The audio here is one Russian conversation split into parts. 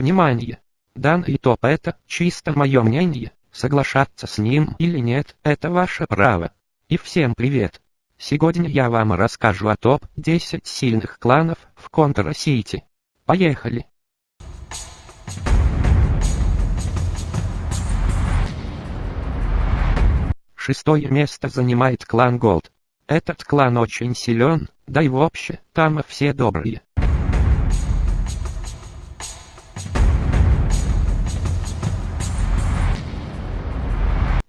Внимание! Данный топ это чисто мое мнение, соглашаться с ним или нет, это ваше право. И всем привет! Сегодня я вам расскажу о топ-10 сильных кланов в Контра-Сити. Поехали! Шестое место занимает клан Голд. Этот клан очень силен, да и вообще, там все добрые.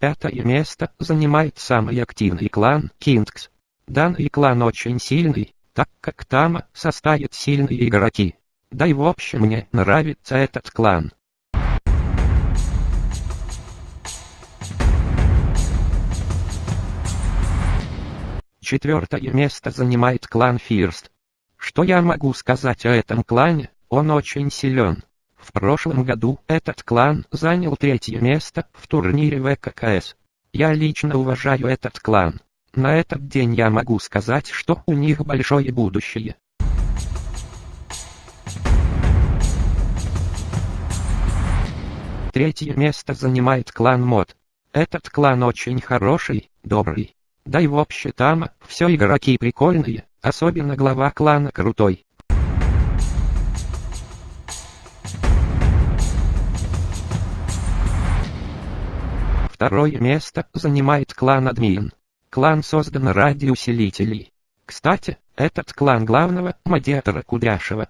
Пятое место занимает самый активный клан Кингс. Данный клан очень сильный, так как там состоят сильные игроки. Да и в общем мне нравится этот клан. Четвертое место занимает клан Фирст. Что я могу сказать о этом клане? Он очень силен. В прошлом году этот клан занял третье место в турнире ВККС. Я лично уважаю этот клан. На этот день я могу сказать, что у них большое будущее. Третье место занимает клан Мод. Этот клан очень хороший, добрый. Да и вообще там все игроки прикольные, особенно глава клана крутой. Второе место занимает клан Админ. Клан создан ради усилителей. Кстати, этот клан главного модиатора Кудряшева.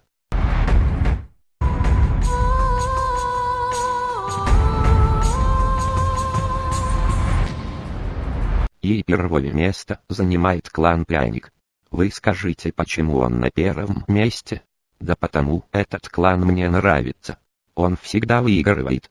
И первое место занимает клан Пряник. Вы скажите, почему он на первом месте? Да потому этот клан мне нравится. Он всегда выигрывает.